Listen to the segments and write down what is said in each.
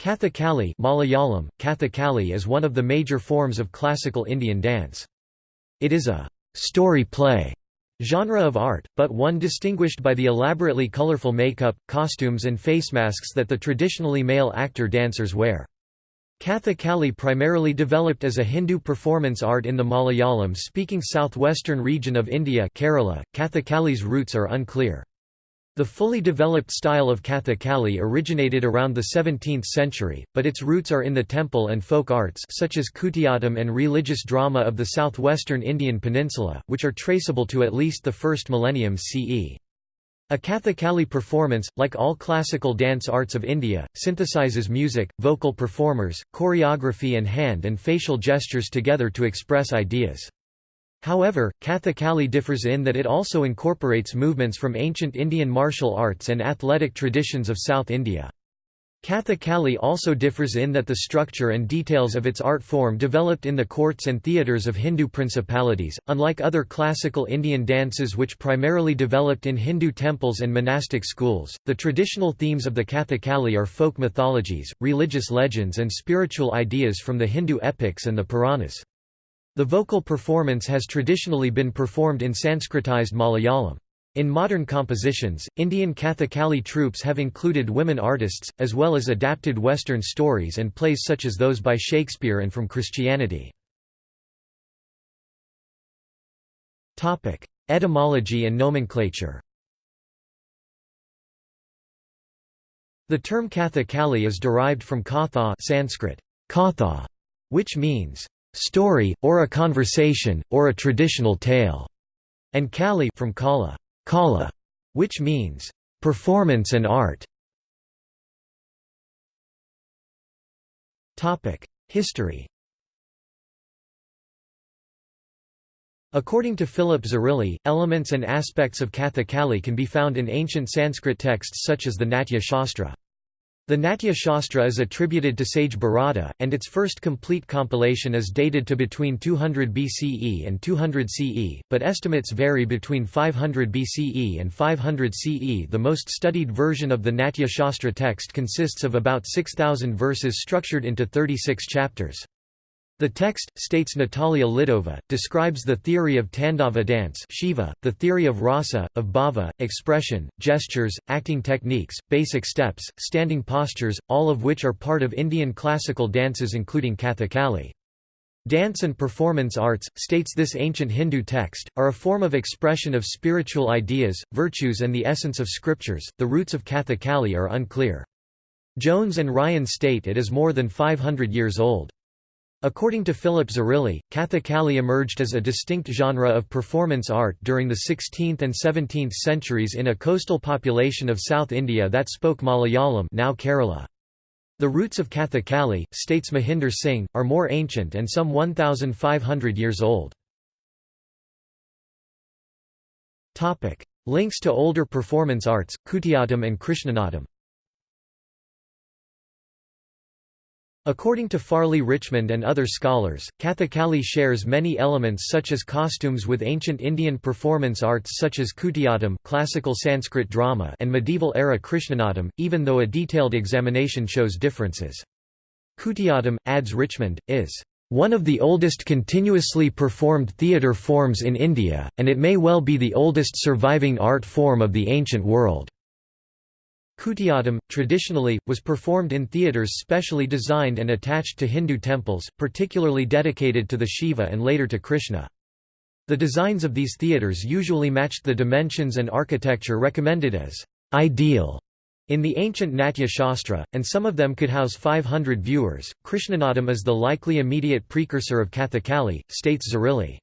Kathakali Malayalam, Kathakali is one of the major forms of classical Indian dance. It is a «story play» genre of art, but one distinguished by the elaborately colorful makeup, costumes and face masks that the traditionally male actor-dancers wear. Kathakali primarily developed as a Hindu performance art in the Malayalam-speaking southwestern region of India Kerala. Kathakali's roots are unclear. The fully developed style of Kathakali originated around the 17th century, but its roots are in the temple and folk arts such as Kutiyattam and religious drama of the southwestern Indian peninsula, which are traceable to at least the first millennium CE. A Kathakali performance, like all classical dance arts of India, synthesizes music, vocal performers, choreography and hand and facial gestures together to express ideas. However, Kathakali differs in that it also incorporates movements from ancient Indian martial arts and athletic traditions of South India. Kathakali also differs in that the structure and details of its art form developed in the courts and theatres of Hindu principalities, unlike other classical Indian dances which primarily developed in Hindu temples and monastic schools. The traditional themes of the Kathakali are folk mythologies, religious legends, and spiritual ideas from the Hindu epics and the Puranas. The vocal performance has traditionally been performed in Sanskritized Malayalam. In modern compositions, Indian Kathakali troupes have included women artists, as well as adapted Western stories and plays such as those by Shakespeare and from Christianity. Etymology and nomenclature The term Kathakali is derived from Katha Sanskrit, Katha, which means story, or a conversation, or a traditional tale, and Kali from Kala, Kala, which means performance and art. Topic: History. According to Philip Zarrilli, elements and aspects of Kathakali can be found in ancient Sanskrit texts such as the Natya Shastra. The Natya Shastra is attributed to sage Bharata, and its first complete compilation is dated to between 200 BCE and 200 CE, but estimates vary between 500 BCE and 500 CE. The most studied version of the Natya Shastra text consists of about 6,000 verses structured into 36 chapters. The text, states Natalia Lidova, describes the theory of Tandava dance Shiva, the theory of rasa, of bhava, expression, gestures, acting techniques, basic steps, standing postures, all of which are part of Indian classical dances including Kathakali. Dance and performance arts, states this ancient Hindu text, are a form of expression of spiritual ideas, virtues and the essence of scriptures. The roots of Kathakali are unclear. Jones and Ryan state it is more than 500 years old. According to Philip Zarrilli, Kathakali emerged as a distinct genre of performance art during the 16th and 17th centuries in a coastal population of South India that spoke Malayalam now Kerala. The roots of Kathakali, states Mahinder Singh, are more ancient and some 1,500 years old. Links to older performance arts, Kutiyattam and Krishnanatam According to Farley Richmond and other scholars, Kathakali shares many elements such as costumes with ancient Indian performance arts such as Kutiyattam classical Sanskrit drama and medieval-era Krishnanatam, even though a detailed examination shows differences. Kutiyattam, adds Richmond, is one of the oldest continuously performed theatre forms in India, and it may well be the oldest surviving art form of the ancient world. Kutiyattam, traditionally, was performed in theatres specially designed and attached to Hindu temples, particularly dedicated to the Shiva and later to Krishna. The designs of these theatres usually matched the dimensions and architecture recommended as ideal in the ancient Natya Shastra, and some of them could house 500 viewers. Krishnanatam is the likely immediate precursor of Kathakali, states Zarrilli.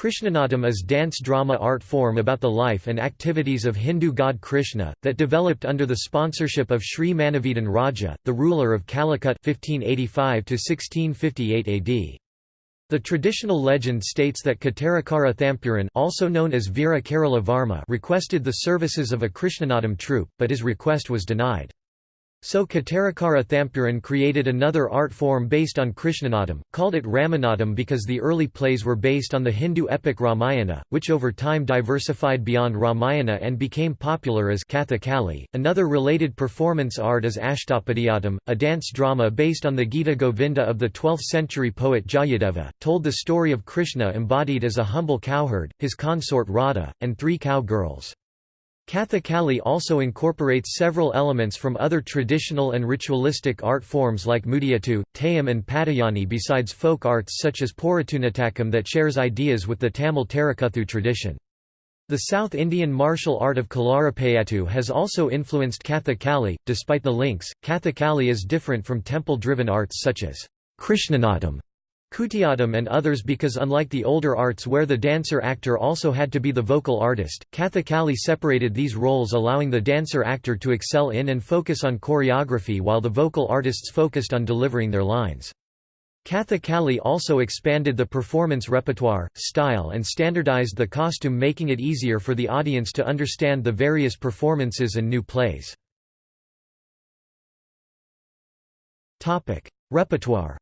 Krishnanatam is dance-drama art form about the life and activities of Hindu god Krishna, that developed under the sponsorship of Sri Manavedan Raja, the ruler of Calicut 1585 AD. The traditional legend states that Kottarakara Thampuran also known as Veera Kerala Varma requested the services of a Krishnanatam troupe, but his request was denied. So Kottarakara Thampuran created another art form based on Krishnanatam, called it Ramanattam because the early plays were based on the Hindu epic Ramayana, which over time diversified beyond Ramayana and became popular as Kathakali. Another related performance art is Ashtapadiyattam, a dance drama based on the Gita Govinda of the 12th century poet Jayadeva, told the story of Krishna embodied as a humble cowherd, his consort Radha, and three cow girls. Kathakali also incorporates several elements from other traditional and ritualistic art forms like Mudiyattu, Theyyam and Patayani besides folk arts such as Porattunatakam that shares ideas with the Tamil Therukoothu tradition. The South Indian martial art of Kalaripayattu has also influenced Kathakali. Despite the links, Kathakali is different from temple-driven arts such as Krishnanatam Kutiyattam and others because unlike the older arts where the dancer-actor also had to be the vocal artist, Kathakali separated these roles allowing the dancer-actor to excel in and focus on choreography while the vocal artists focused on delivering their lines. Kathakali also expanded the performance repertoire, style and standardized the costume making it easier for the audience to understand the various performances and new plays. Repertoire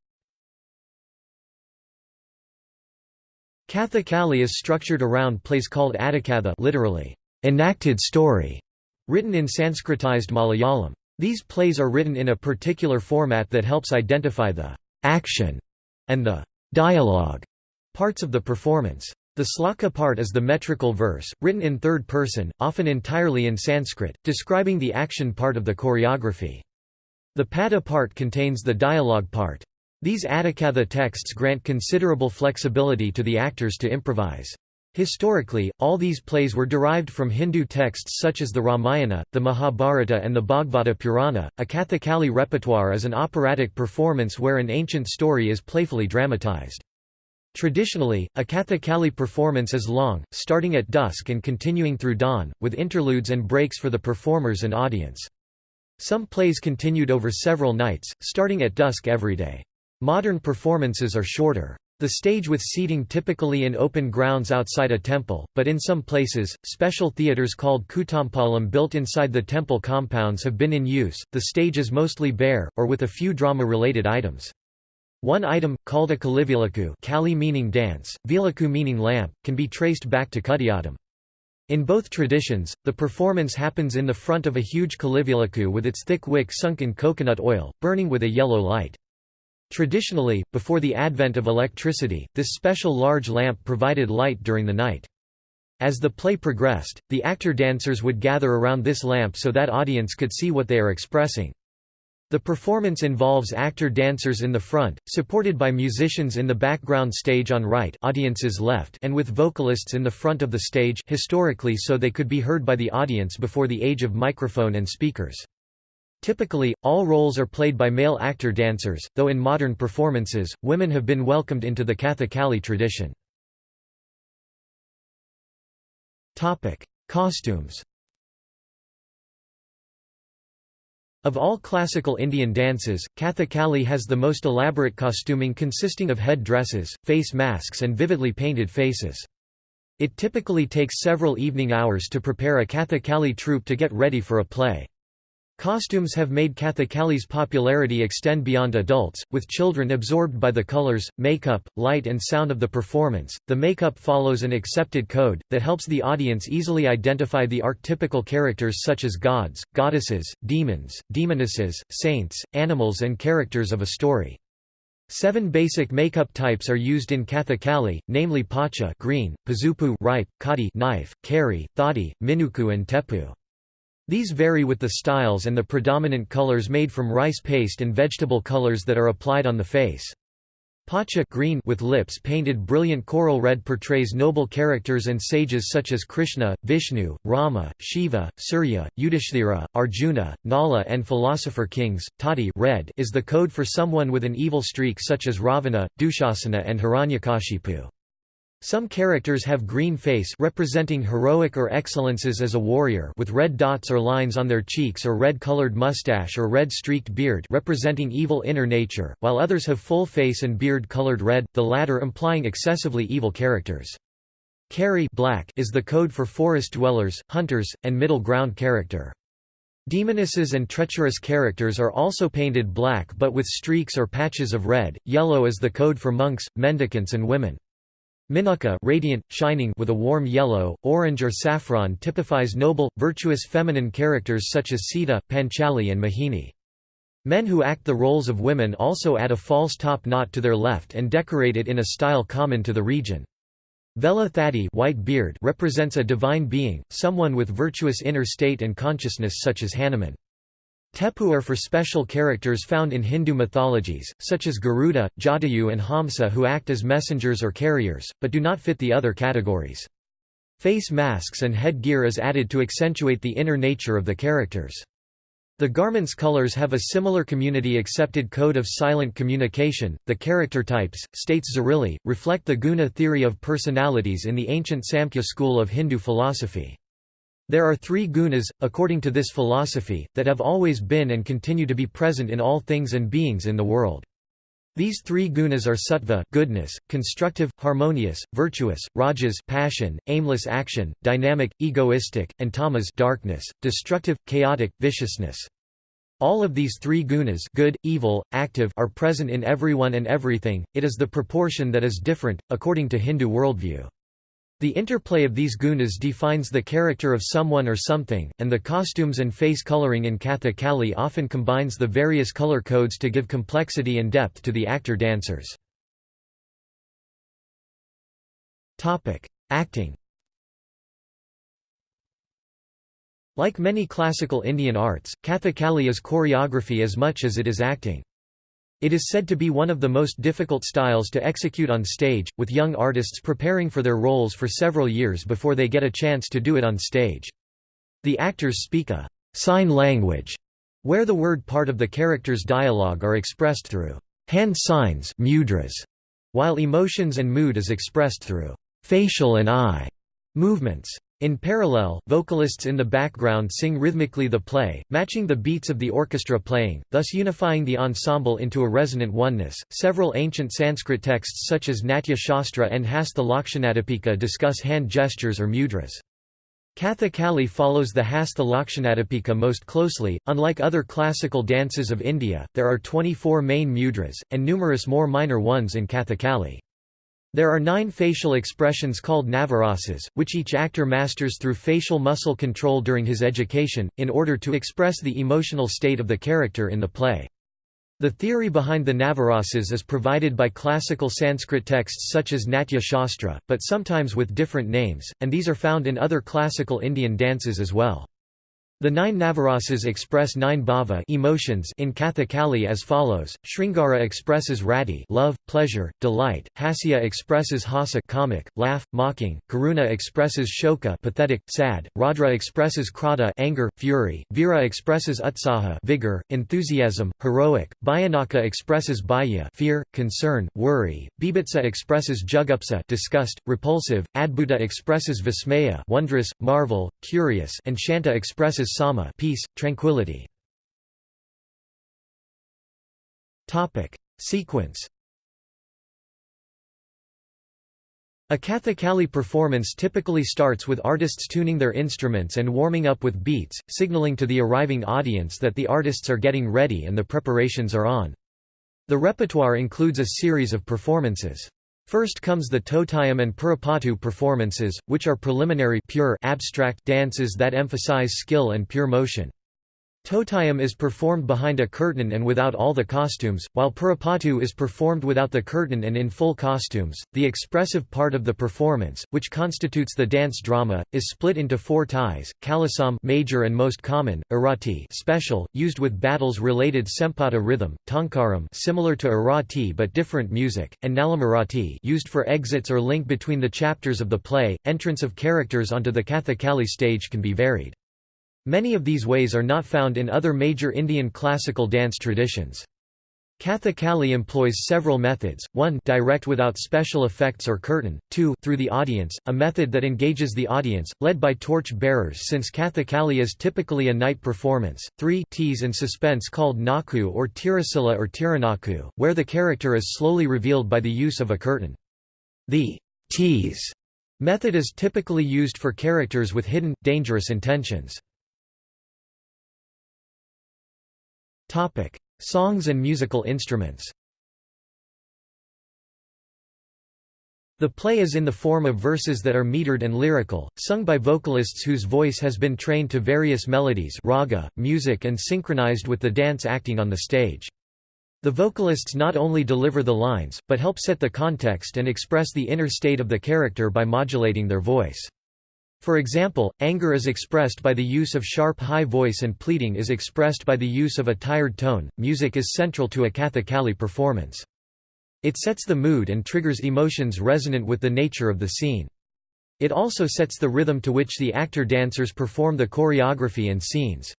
Kathakali is structured around plays called Attakatha literally, enacted story, written in Sanskritized Malayalam. These plays are written in a particular format that helps identify the action and the dialogue parts of the performance. The sloka part is the metrical verse, written in third person, often entirely in Sanskrit, describing the action part of the choreography. The pada part contains the dialogue part. These Attakatha texts grant considerable flexibility to the actors to improvise. Historically, all these plays were derived from Hindu texts such as the Ramayana, the Mahabharata and the Bhagavata Purana. A Kathakali repertoire is an operatic performance where an ancient story is playfully dramatized. Traditionally, a Kathakali performance is long, starting at dusk and continuing through dawn, with interludes and breaks for the performers and audience. Some plays continued over several nights, starting at dusk every day. Modern performances are shorter. The stage with seating typically in open grounds outside a temple, but in some places, special theatres called kutampalam built inside the temple compounds have been in use. The stage is mostly bare, or with a few drama-related items. One item, called a kalivilaku kali meaning dance, vilaku meaning lamp, can be traced back to Kutiyattam. In both traditions, the performance happens in the front of a huge kalivilaku with its thick wick sunk in coconut oil, burning with a yellow light. Traditionally, before the advent of electricity, this special large lamp provided light during the night. As the play progressed, the actor-dancers would gather around this lamp so that audience could see what they are expressing. The performance involves actor-dancers in the front, supported by musicians in the background stage on right audience's left and with vocalists in the front of the stage historically so they could be heard by the audience before the age of microphone and speakers. Typically, all roles are played by male actor-dancers, though in modern performances, women have been welcomed into the Kathakali tradition. Costumes Of all classical Indian dances, Kathakali has the most elaborate costuming consisting of head dresses, face masks and vividly painted faces. It typically takes several evening hours to prepare a Kathakali troupe to get ready for a play. Costumes have made Kathakali's popularity extend beyond adults, with children absorbed by the colors, makeup, light, and sound of the performance. The makeup follows an accepted code that helps the audience easily identify the archetypical characters such as gods, goddesses, demons, demonesses, saints, animals, and characters of a story. Seven basic makeup types are used in Kathakali, namely pacha green, pazupu ripe, kadi knife, kari, thadi, minuku and tepu. These vary with the styles and the predominant colors made from rice paste and vegetable colors that are applied on the face. Pacha green with lips painted brilliant coral red portrays noble characters and sages such as Krishna, Vishnu, Rama, Shiva, Surya, Yudhishthira, Arjuna, Nala and philosopher kings. Tadi red is the code for someone with an evil streak such as Ravana, Dushasana and Hiranyakashipu. Some characters have green face representing heroic or excellences as a warrior with red dots or lines on their cheeks or red-colored mustache or red-streaked beard representing evil inner nature, while others have full face and beard colored red, the latter implying excessively evil characters. Kari black is the code for forest dwellers, hunters, and middle ground character. Demonesses and treacherous characters are also painted black but with streaks or patches of red. Yellow is the code for monks, mendicants and women. Minukka radiant, shining with a warm yellow, orange or saffron typifies noble, virtuous feminine characters such as Sita, Panchali and Mohini. Men who act the roles of women also add a false top knot to their left and decorate it in a style common to the region. Vela Thadi white beard represents a divine being, someone with virtuous inner state and consciousness such as Hanuman. Tepu are for special characters found in Hindu mythologies, such as Garuda, Jatayu and Hamsa who act as messengers or carriers, but do not fit the other categories. Face masks and headgear is added to accentuate the inner nature of the characters. The garment's colors have a similar community-accepted code of silent communication. The character types, states Zarrilli, reflect the guna theory of personalities in the ancient Samkhya school of Hindu philosophy. There are three gunas, according to this philosophy, that have always been and continue to be present in all things and beings in the world. These three gunas are sattva goodness, constructive, harmonious, virtuous, rajas passion, aimless action, dynamic, egoistic, and tamas darkness, destructive, chaotic, viciousness. All of these three gunas good, evil, active are present in everyone and everything, it is the proportion that is different, according to Hindu worldview. The interplay of these gunas defines the character of someone or something, and the costumes and face coloring in Kathakali often combines the various color codes to give complexity and depth to the actor-dancers. Acting Like many classical Indian arts, Kathakali is choreography as much as it is acting. It is said to be one of the most difficult styles to execute on stage, with young artists preparing for their roles for several years before they get a chance to do it on stage. The actors speak a sign language, where the word part of the character's dialogue are expressed through hand signs mudras, while emotions and mood is expressed through facial and eye movements. In parallel, vocalists in the background sing rhythmically the play, matching the beats of the orchestra playing, thus unifying the ensemble into a resonant oneness. Several ancient Sanskrit texts such as Natya Shastra and Hasta Lakshanadipika discuss hand gestures or mudras. Kathakali follows the Hasta Lakshanadipika most closely. Unlike other classical dances of India, there are 24 main mudras, and numerous more minor ones in Kathakali. There are nine facial expressions called navarasas, which each actor masters through facial muscle control during his education, in order to express the emotional state of the character in the play. The theory behind the navarasas is provided by classical Sanskrit texts such as Natya Shastra, but sometimes with different names, and these are found in other classical Indian dances as well. The nine Navarasas express nine bhava emotions in Kathakali as follows: Sringara expresses rati love, pleasure, delight; Hasya expresses hasa comic, laugh, mocking; Karuna expresses shoka pathetic, sad; Raudra expresses krodha anger, fury; Vira expresses utsaha vigor, enthusiasm, heroic; Bhayanaka expresses bhaya fear, concern, worry; Bibhatsa expresses jugupsa disgust, repulsive; Adbhuta expresses vismaya wondrous, marvel, curious; and Shanta expresses sama peace, tranquility. Topic Sequence A Kathakali performance typically starts with artists tuning their instruments and warming up with beats, signaling to the arriving audience that the artists are getting ready and the preparations are on. The repertoire includes a series of performances. First comes the Totayam and Purapatu performances, which are preliminary pure abstract dances that emphasize skill and pure motion. Totayam is performed behind a curtain and without all the costumes, while Purapatu is performed without the curtain and in full costumes. The expressive part of the performance, which constitutes the dance drama, is split into four ties: Kalasam major and most common, Arati special, used with battles-related Sempata rhythm, Tankaram similar to Arati but different music, and Nalamarati used for exits or link between the chapters of the play. Entrance of characters onto the Kathakali stage can be varied. Many of these ways are not found in other major Indian classical dance traditions. Kathakali employs several methods, 1 direct without special effects or curtain, 2 through the audience, a method that engages the audience, led by torch bearers since Kathakali is typically a night performance, 3 tease and suspense called naku or tirasila or tiranaku, where the character is slowly revealed by the use of a curtain. The tease method is typically used for characters with hidden, dangerous intentions. Songs and musical instruments The play is in the form of verses that are metered and lyrical, sung by vocalists whose voice has been trained to various melodies raga, music and synchronized with the dance acting on the stage. The vocalists not only deliver the lines, but help set the context and express the inner state of the character by modulating their voice. For example, anger is expressed by the use of sharp high voice and pleading is expressed by the use of a tired tone. Music is central to a Kathakali performance. It sets the mood and triggers emotions resonant with the nature of the scene. It also sets the rhythm to which the actor-dancers perform the choreography and scenes.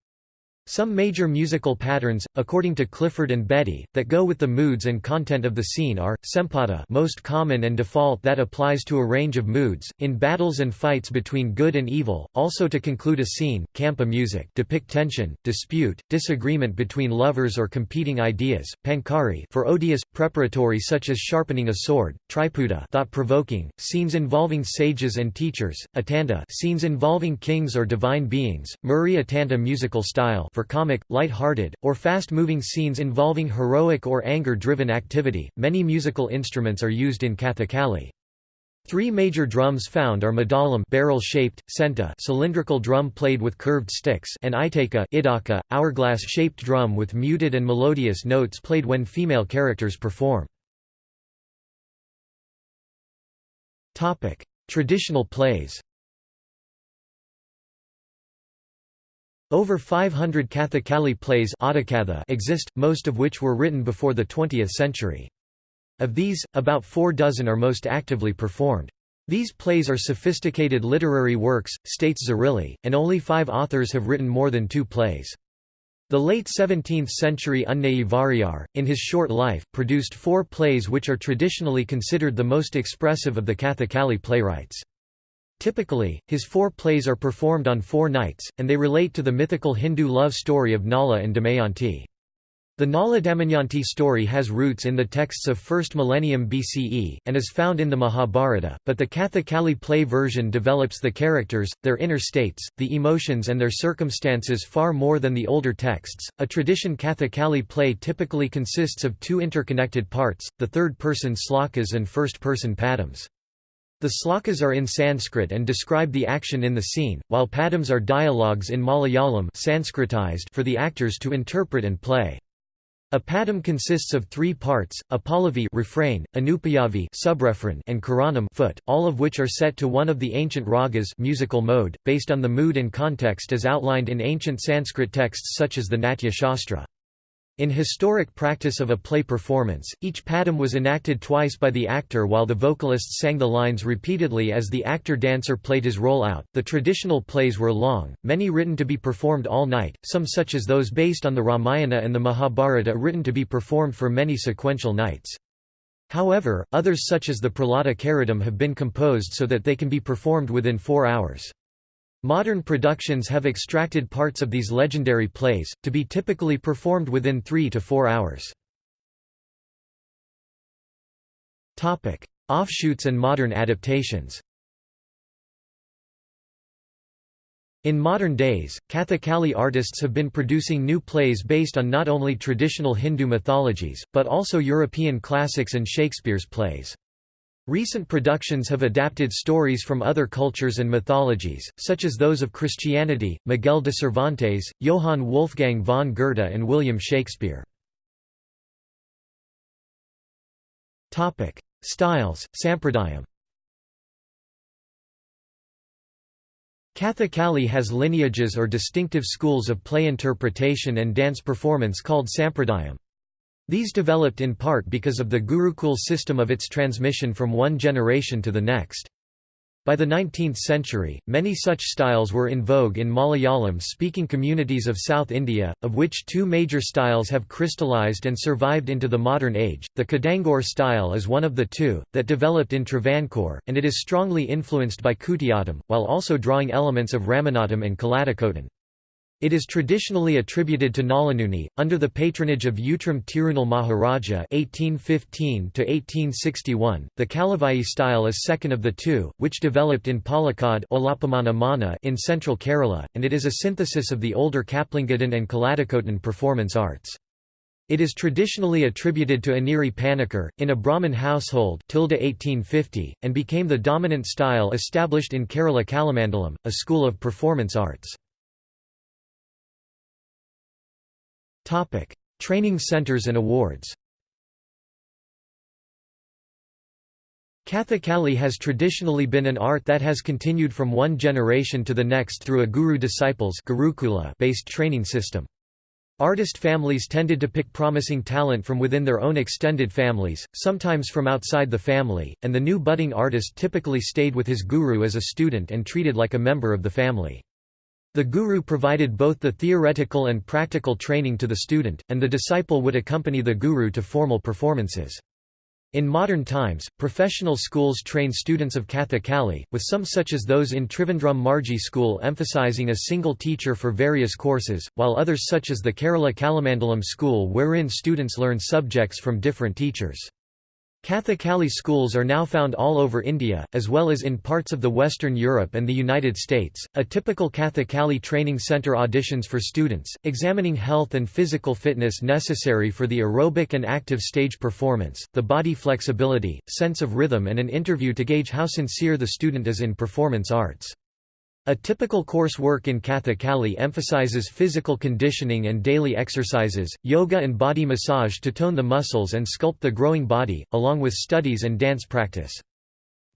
Some major musical patterns, according to Clifford and Betty, that go with the moods and content of the scene are, sempada most common and default that applies to a range of moods, in battles and fights between good and evil, also to conclude a scene, kampa music depict tension, dispute, disagreement between lovers or competing ideas, pankari for odious, preparatory such as sharpening a sword, triputa thought-provoking, scenes involving sages and teachers, atanta scenes involving kings or divine beings, muri atanta musical style for comic, light-hearted, or fast-moving scenes involving heroic or anger-driven activity. Many musical instruments are used in Kathakali. Three major drums found are madalam barrel-shaped, senta cylindrical drum played with curved sticks and itaka idaka, hourglass-shaped drum with muted and melodious notes played when female characters perform. Traditional plays Over 500 Kathakali plays exist, most of which were written before the 20th century. Of these, about four dozen are most actively performed. These plays are sophisticated literary works, states Zarrilli, and only five authors have written more than two plays. The late 17th century Unnai Variyar, in his short life, produced four plays which are traditionally considered the most expressive of the Kathakali playwrights. Typically, his four plays are performed on four nights, and they relate to the mythical Hindu love story of Nala and Damayanti. The Nala Damayanti story has roots in the texts of 1st millennium BCE, and is found in the Mahabharata, but the Kathakali play version develops the characters, their inner states, the emotions and their circumstances far more than the older texts. A tradition Kathakali play typically consists of two interconnected parts, the third-person slokas and first-person padams. The slokas are in Sanskrit and describe the action in the scene, while padams are dialogues in Malayalam Sanskritized for the actors to interpret and play. A padam consists of three parts, a pallavi refrain, subrefrain and charanam foot, all of which are set to one of the ancient ragas musical mode, based on the mood and context as outlined in ancient Sanskrit texts such as the Natya Shastra. In historic practice of a play performance, each padam was enacted twice by the actor while the vocalists sang the lines repeatedly as the actor-dancer played his role out. The traditional plays were long, many written to be performed all night, some such as those based on the Ramayana and the Mahabharata written to be performed for many sequential nights. However, others such as the Prahlada Charitam have been composed so that they can be performed within four hours. Modern productions have extracted parts of these legendary plays, to be typically performed within three to four hours. Offshoots and modern adaptations In modern days, Kathakali artists have been producing new plays based on not only traditional Hindu mythologies, but also European classics and Shakespeare's plays. Recent productions have adapted stories from other cultures and mythologies, such as those of Christianity, Miguel de Cervantes, Johann Wolfgang von Goethe and William Shakespeare. Styles, Sampradayam Kathakali has lineages or distinctive schools of play interpretation and dance performance called Sampradayam. These developed in part because of the Gurukul system of its transmission from one generation to the next. By the 19th century, many such styles were in vogue in Malayalam-speaking communities of South India, of which two major styles have crystallized and survived into the modern age. The Kadangor style is one of the two, that developed in Travancore, and it is strongly influenced by Kutiyattam, while also drawing elements of Ramanattam and Kaladakotan. It is traditionally attributed to Nalanuni, under the patronage of Utram Tirunal Maharaja (1815–1861). The Kalavai style is second of the two, which developed in Palakkad in central Kerala, and it is a synthesis of the older Kaplingadan and Kaladakottan performance arts. It is traditionally attributed to Aniri Panikkar, in a Brahmin household 1850, and became the dominant style established in Kerala Kalamandalam, a school of performance arts. Training centers and awards Kathakali has traditionally been an art that has continued from one generation to the next through a guru-disciples based training system. Artist families tended to pick promising talent from within their own extended families, sometimes from outside the family, and the new budding artist typically stayed with his guru as a student and treated like a member of the family. The guru provided both the theoretical and practical training to the student, and the disciple would accompany the guru to formal performances. In modern times, professional schools train students of Kathakali, with some such as those in Trivandrum Margi School emphasizing a single teacher for various courses, while others such as the Kerala Kalamandalam School wherein students learn subjects from different teachers. Kathakali schools are now found all over India, as well as in parts of the Western Europe and the United States. A typical Kathakali training center auditions for students, examining health and physical fitness necessary for the aerobic and active stage performance, the body flexibility, sense of rhythm, and an interview to gauge how sincere the student is in performance arts. A typical coursework in Kathakali emphasizes physical conditioning and daily exercises, yoga and body massage to tone the muscles and sculpt the growing body, along with studies and dance practice.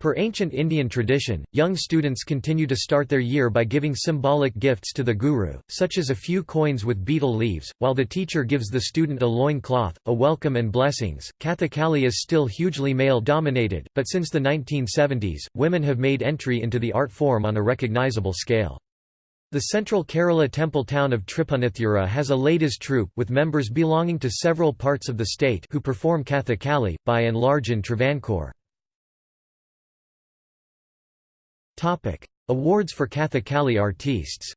Per ancient Indian tradition, young students continue to start their year by giving symbolic gifts to the guru, such as a few coins with betel leaves, while the teacher gives the student a loin cloth, a welcome and blessings. Kathakali is still hugely male dominated, but since the 1970s, women have made entry into the art form on a recognizable scale. The central Kerala temple town of Tripunithura has a ladies troupe, with members belonging to several parts of the state who perform Kathakali, by and large in Travancore. Topic: Awards for Kathakali artistes.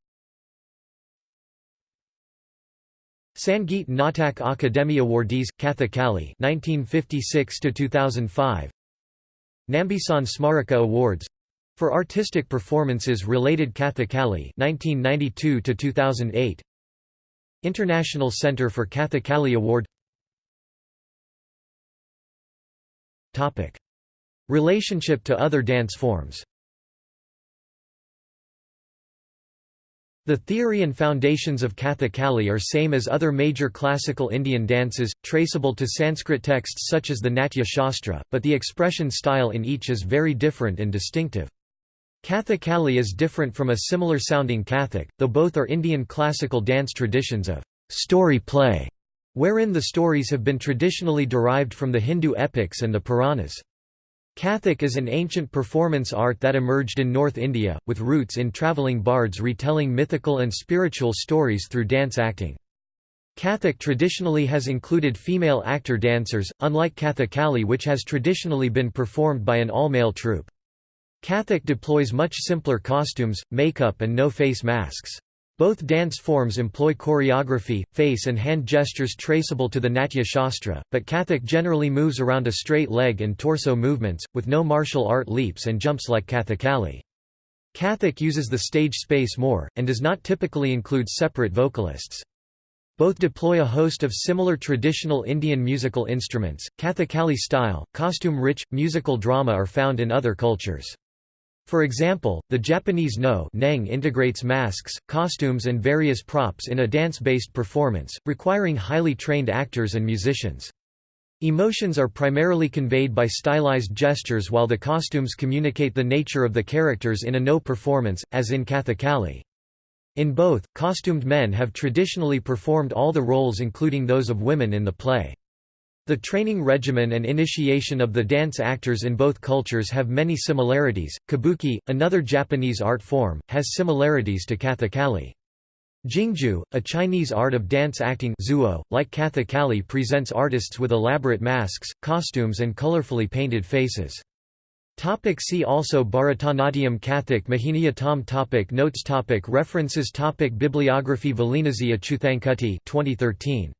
Sangeet Natak Akademi Awardees Kathakali 1956 to 2005 Nambisan Smaraka Awards for artistic performances related Kathakali 1992 to 2008 International Center for Kathakali Award. Topic. Relationship to other dance forms The theory and foundations of Kathakali are same as other major classical Indian dances, traceable to Sanskrit texts such as the Natya Shastra, but the expression style in each is very different and distinctive. Kathakali is different from a similar-sounding Kathak, though both are Indian classical dance traditions of story play, wherein the stories have been traditionally derived from the Hindu epics and the Puranas. Kathak is an ancient performance art that emerged in North India, with roots in travelling bards retelling mythical and spiritual stories through dance acting. Kathak traditionally has included female actor-dancers, unlike Kathakali which has traditionally been performed by an all-male troupe. Kathak deploys much simpler costumes, makeup and no face masks. Both dance forms employ choreography, face and hand gestures traceable to the Natya Shastra, but Kathak generally moves around a straight leg and torso movements, with no martial art leaps and jumps like Kathakali. Kathak uses the stage space more, and does not typically include separate vocalists. Both deploy a host of similar traditional Indian musical instruments. Kathakali style, costume rich, musical drama are found in other cultures. For example, the Japanese no neng integrates masks, costumes and various props in a dance-based performance, requiring highly trained actors and musicians. Emotions are primarily conveyed by stylized gestures while the costumes communicate the nature of the characters in a no performance, as in Kathakali. In both, costumed men have traditionally performed all the roles including those of women in the play. The training regimen and initiation of the dance actors in both cultures have many similarities. Kabuki, another Japanese art form, has similarities to Kathakali. Jingju, a Chinese art of dance acting zuo, like Kathakali presents artists with elaborate masks, costumes and colorfully painted faces. Topic see also Bharatanatyam Kathak Mohiniyattam topic Notes topic References topic Bibliography Valinasi Achuthankutti 2013.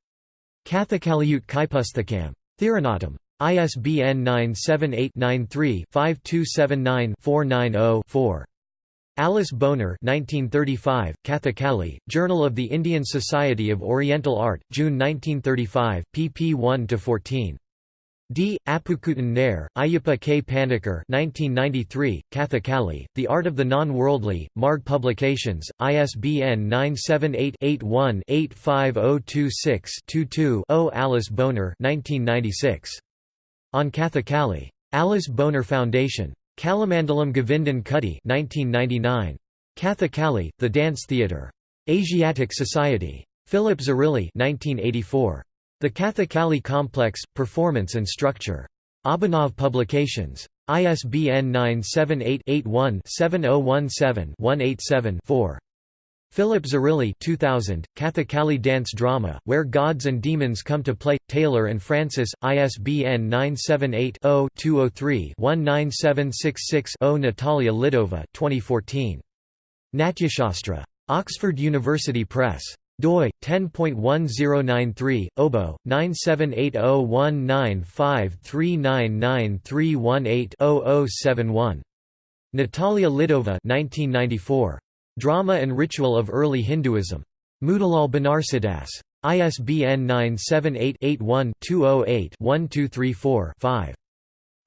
Kathakaliyut Kaipusthakam. Thiranatam. ISBN 978-93-5279-490-4. Alice Boner 1935, Kathakali, Journal of the Indian Society of Oriental Art, June 1935, pp 1–14. D. Appukutan Nair, Ayyappa K. Panikkar 1993, Kathakali, The Art of the Non-Worldly, Marg Publications, ISBN 978-81-85026-22-0 Alice Boner 1996. On Kathakali. Alice Boner Foundation. Kalamandalam Govindan Kutty 1999. Kathakali, The Dance Theatre. Asiatic Society. Philip Zarrilli 1984. The Kathakali Complex, Performance and Structure. Abhinav Publications. ISBN 978-81-7017-187-4. Philip Zarrilli 2000, Kathakali Dance Drama, Where Gods and Demons Come to Play, Taylor and Francis, ISBN 978-0-203-19766-0 Natalia Lidova 2014. Natyashastra. Oxford University Press doi 10.1093 obo 9780195399318-0071 Natalia Lidova 1994 Drama and Ritual of Early Hinduism Motilal Banarsidass ISBN 978-81-208-1234-5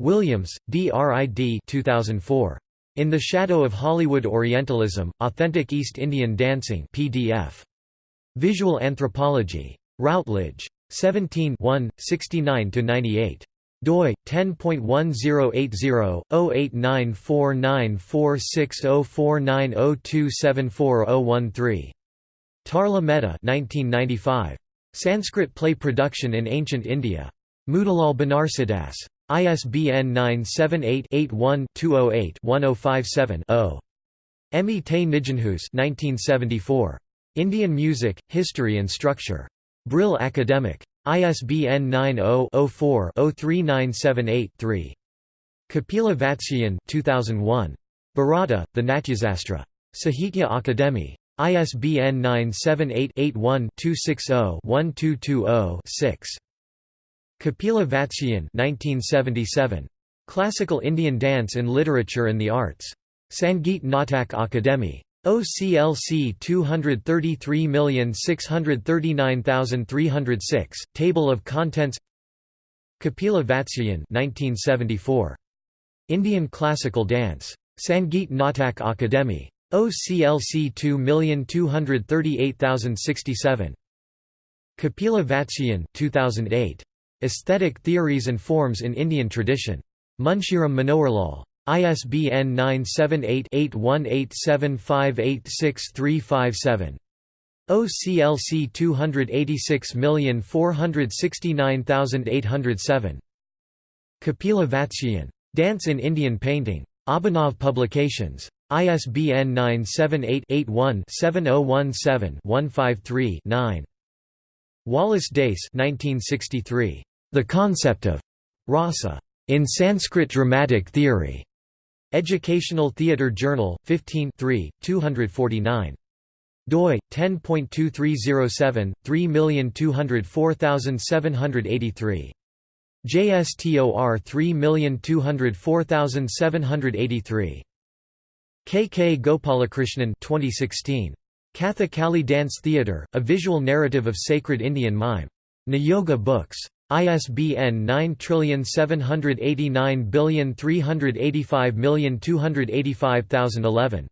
Williams, D. R. I. D. 2004. In the Shadow of Hollywood Orientalism, Authentic East Indian Dancing PDF. Visual Anthropology. Routledge. 17 69–98 doi 10.1080-08949460490274013 Tarla Mehta 1995 Sanskrit play production in ancient India. Motilal Banarsidass. ISBN 978 81 208 1057 0 Emi Te Nijenhuis 1974 Indian Music, History and Structure. Brill Academic. ISBN 90-04-03978-3. Kapila Vatsyayan 2001. Bharata, The Natyasastra. Sahitya Akademi. ISBN 978-81-260-1220-6. Kapila Vatsyayan 1977. Classical Indian Dance in Literature and the Arts. Sangeet Natak Akademi. OCLC 233639306, Table of Contents Kapila Vatsyayan 1974. Indian Classical Dance. Sangeet Natak Akademi. OCLC 2238067. Kapila Vatsyayan 2008. Aesthetic Theories and Forms in Indian Tradition. Munshiram Manoharlal. ISBN 978-8187586357. OCLC 286469807. Kapila Vatsyayan. Dance in Indian Painting. Abhinav Publications. ISBN 978-81-7017-153-9. Wallace Dace 1963. The Concept of Rasa in Sanskrit Dramatic Theory. Educational Theatre Journal, 15 249 doi 10.2307 3204783 JSTOR 3204783 KK Gopalakrishnan 2016 Kathakali Dance Theatre A Visual Narrative of Sacred Indian Mime. Niyoga Books ISBN 9785385285011.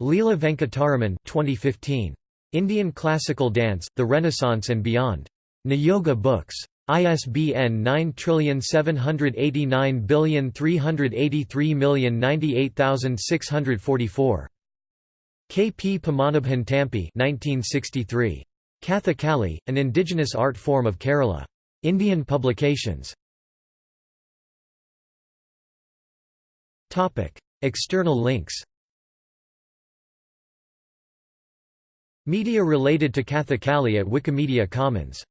Leela Venkataraman 2015. Indian Classical Dance, The Renaissance and Beyond. Niyoga Books. ISBN 9783893,098,644. K. P. Padmanabhan Tampi 1963. Kathakali, an indigenous art form of Kerala. Indian publications. External links. Media related to Kathakali at Wikimedia Commons